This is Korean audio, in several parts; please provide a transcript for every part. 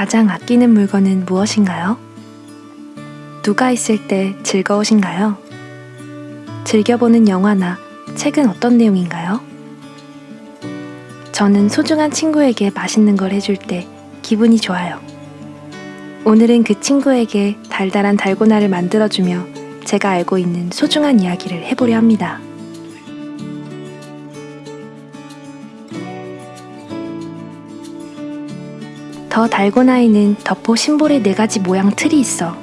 가장 아끼는 물건은 무엇인가요? 누가 있을 때 즐거우신가요? 즐겨보는 영화나 책은 어떤 내용인가요? 저는 소중한 친구에게 맛있는 걸 해줄 때 기분이 좋아요. 오늘은 그 친구에게 달달한 달고나를 만들어주며 제가 알고 있는 소중한 이야기를 해보려 합니다. 더 달고나에는 덕포 심볼의 네 가지 모양 틀이 있어.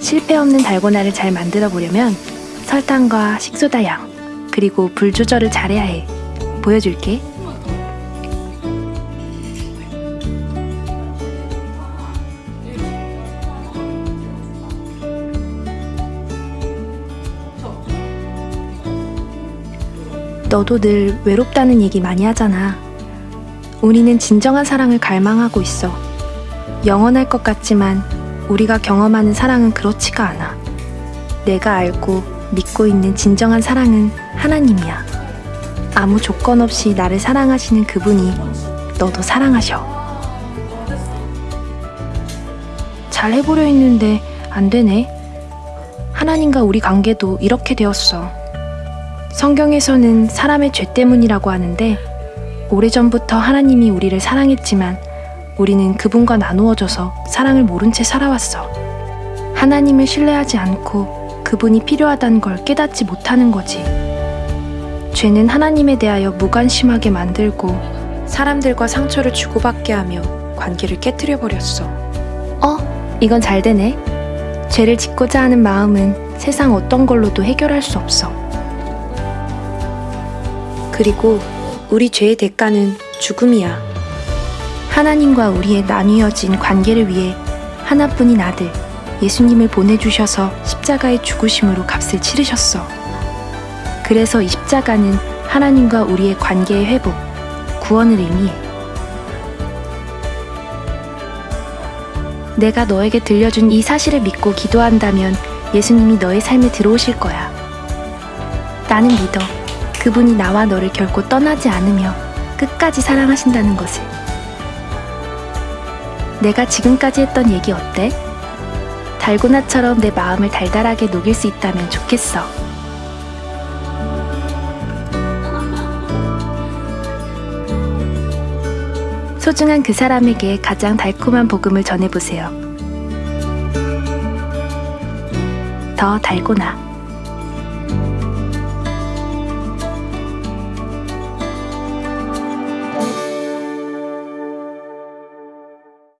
실패 없는 달고나를 잘 만들어 보려면 설탕과 식소다 양, 그리고 불 조절을 잘해야 해. 보여줄게. 너도 늘 외롭다는 얘기 많이 하잖아. 우리는 진정한 사랑을 갈망하고 있어. 영원할 것 같지만 우리가 경험하는 사랑은 그렇지가 않아. 내가 알고 믿고 있는 진정한 사랑은 하나님이야. 아무 조건 없이 나를 사랑하시는 그분이 너도 사랑하셔. 잘 해보려 했는데 안 되네. 하나님과 우리 관계도 이렇게 되었어. 성경에서는 사람의 죄 때문이라고 하는데 오래전부터 하나님이 우리를 사랑했지만 우리는 그분과 나누어져서 사랑을 모른 채 살아왔어. 하나님을 신뢰하지 않고 그분이 필요하다는 걸 깨닫지 못하는 거지. 죄는 하나님에 대하여 무관심하게 만들고 사람들과 상처를 주고받게 하며 관계를 깨뜨려 버렸어. 어, 이건 잘 되네. 죄를 짓고자 하는 마음은 세상 어떤 걸로도 해결할 수 없어. 그리고 우리 죄의 대가는 죽음이야. 하나님과 우리의 나뉘어진 관계를 위해 하나뿐인 아들, 예수님을 보내주셔서 십자가의 죽으심으로 값을 치르셨어. 그래서 이 십자가는 하나님과 우리의 관계의 회복, 구원을 의미해. 내가 너에게 들려준 이 사실을 믿고 기도한다면 예수님이 너의 삶에 들어오실 거야. 나는 믿어. 그분이 나와 너를 결코 떠나지 않으며 끝까지 사랑하신다는 것을. 내가 지금까지 했던 얘기 어때? 달고나처럼 내 마음을 달달하게 녹일 수 있다면 좋겠어. 소중한 그 사람에게 가장 달콤한 복음을 전해보세요. 더 달고나.